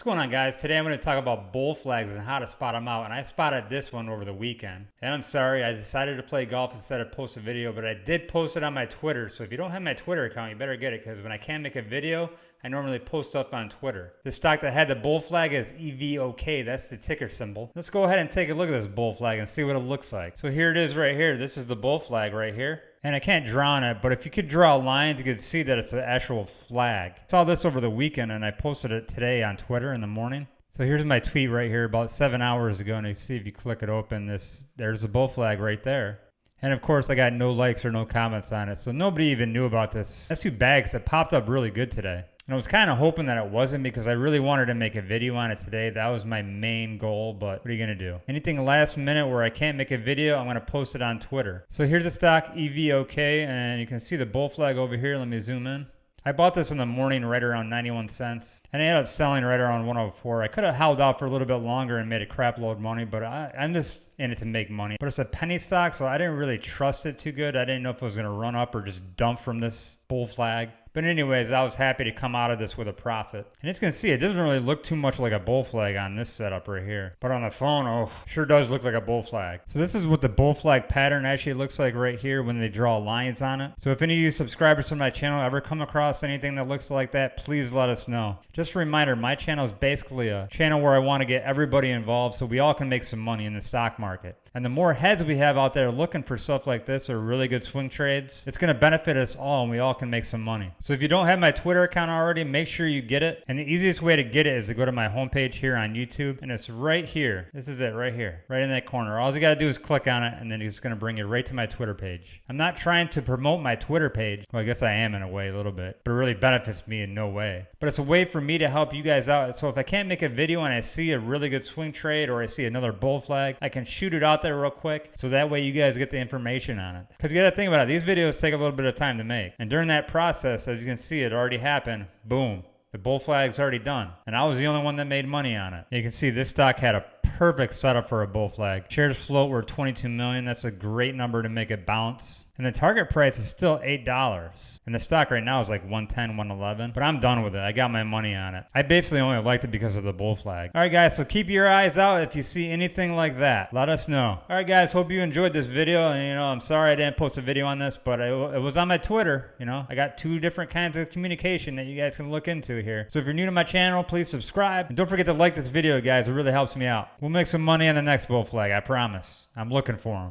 What's going on guys? Today I'm going to talk about bull flags and how to spot them out and I spotted this one over the weekend. And I'm sorry, I decided to play golf instead of post a video, but I did post it on my Twitter. So if you don't have my Twitter account, you better get it because when I can't make a video, I normally post stuff on Twitter. The stock that had the bull flag is EVOK, that's the ticker symbol. Let's go ahead and take a look at this bull flag and see what it looks like. So here it is right here. This is the bull flag right here and I can't draw on it, but if you could draw lines, you could see that it's an actual flag. I saw this over the weekend, and I posted it today on Twitter in the morning. So here's my tweet right here about seven hours ago, and you see if you click it open, this there's the bull flag right there. And of course, I got no likes or no comments on it, so nobody even knew about this. That's too bad because it popped up really good today. And I was kind of hoping that it wasn't because I really wanted to make a video on it today. That was my main goal, but what are you going to do? Anything last minute where I can't make a video, I'm going to post it on Twitter. So here's the stock EVOK, and you can see the bull flag over here. Let me zoom in. I bought this in the morning right around 91 cents and I ended up selling right around 104. I could have held out for a little bit longer and made a crap load of money, but I, am just in it to make money. But it's a penny stock, so I didn't really trust it too good. I didn't know if it was going to run up or just dump from this bull flag. But anyways, I was happy to come out of this with a profit. And it's going to see, it doesn't really look too much like a bull flag on this setup right here. But on the phone, oh, sure does look like a bull flag. So this is what the bull flag pattern actually looks like right here when they draw lines on it. So if any of you subscribers to my channel ever come across anything that looks like that, please let us know. Just a reminder, my channel is basically a channel where I want to get everybody involved so we all can make some money in the stock market. And the more heads we have out there looking for stuff like this or really good swing trades, it's going to benefit us all and we all can make some money. So if you don't have my Twitter account already, make sure you get it. And the easiest way to get it is to go to my homepage here on YouTube. And it's right here. This is it right here, right in that corner. All you got to do is click on it and then it's going to bring you right to my Twitter page. I'm not trying to promote my Twitter page. Well, I guess I am in a way a little bit, but it really benefits me in no way. But it's a way for me to help you guys out. So if I can't make a video and I see a really good swing trade or I see another bull flag, I can shoot it out there real quick so that way you guys get the information on it. Because you got to think about it, these videos take a little bit of time to make. And during that process, as you can see, it already happened. Boom. The bull flag's already done. And I was the only one that made money on it. You can see this stock had a perfect setup for a bull flag. Shares float were 22 million. That's a great number to make it bounce. And the target price is still $8. And the stock right now is like 110, 111. But I'm done with it. I got my money on it. I basically only liked it because of the bull flag. All right, guys. So keep your eyes out if you see anything like that. Let us know. All right, guys. Hope you enjoyed this video. And, you know, I'm sorry I didn't post a video on this, but it, it was on my Twitter. You know, I got two different kinds of communication that you guys can look into here. So if you're new to my channel, please subscribe. And don't forget to like this video, guys. It really helps me out. We'll make some money on the next bull flag. I promise. I'm looking for them.